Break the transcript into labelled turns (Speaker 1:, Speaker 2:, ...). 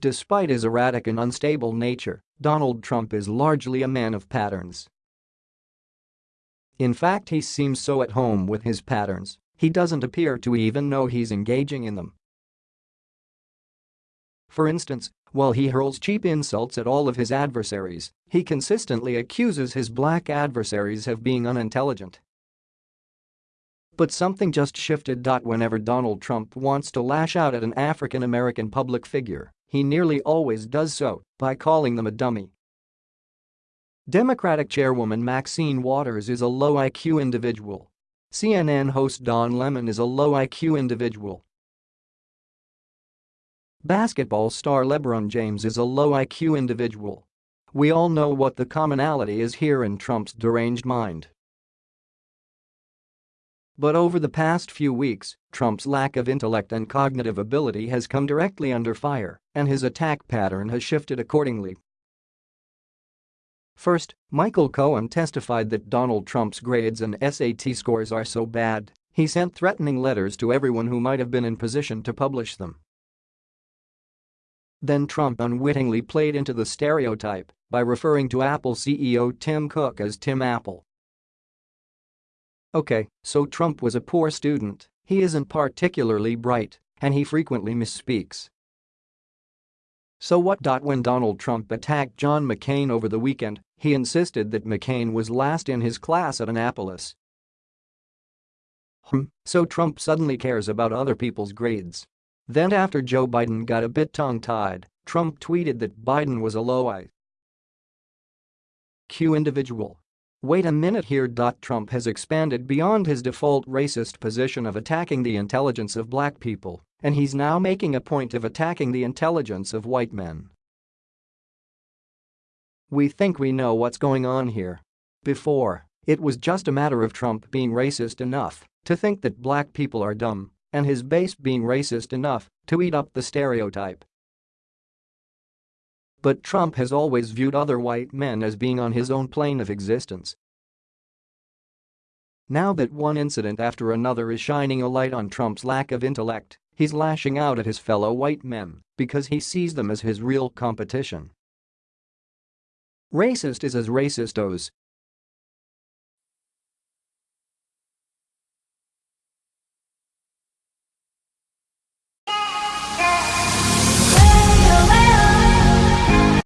Speaker 1: Despite his erratic and unstable nature, Donald Trump is largely a man of patterns. In fact he seems so at home with his patterns, he doesn't appear to even know he's engaging in them. For instance, while he hurls cheap insults at all of his adversaries, he consistently accuses his black adversaries of being unintelligent. But something just shifted. Whenever Donald Trump wants to lash out at an African American public figure, he nearly always does so by calling them a dummy. Democratic chairwoman Maxine Waters is a low IQ individual. CNN host Don Lemon is a low IQ individual. Basketball star LeBron James is a low IQ individual. We all know what the commonality is here in Trump's deranged mind. But over the past few weeks, Trump's lack of intellect and cognitive ability has come directly under fire, and his attack pattern has shifted accordingly. First, Michael Cohen testified that Donald Trump's grades and SAT scores are so bad, he sent threatening letters to everyone who might have been in position to publish them. Then Trump unwittingly played into the stereotype by referring to Apple CEO Tim Cook as Tim Apple. Okay, so Trump was a poor student, he isn't particularly bright, and he frequently misspeaks. So what? When Donald Trump attacked John McCain over the weekend, he insisted that McCain was last in his class at Annapolis. Hmm, so Trump suddenly cares about other people's grades. Then after Joe Biden got a bit tongue-tied, Trump tweeted that Biden was a low IQ individual Wait a minute here. Trump has expanded beyond his default racist position of attacking the intelligence of black people, and he's now making a point of attacking the intelligence of white men. We think we know what's going on here. Before, it was just a matter of Trump being racist enough to think that black people are dumb and his base being racist enough to eat up the stereotype. But Trump has always viewed other white men as being on his own plane of existence. Now that one incident after another is shining a light on Trump's lack of intellect, he's lashing out at his fellow white men because he sees them as his real competition. Racist is as racist goes,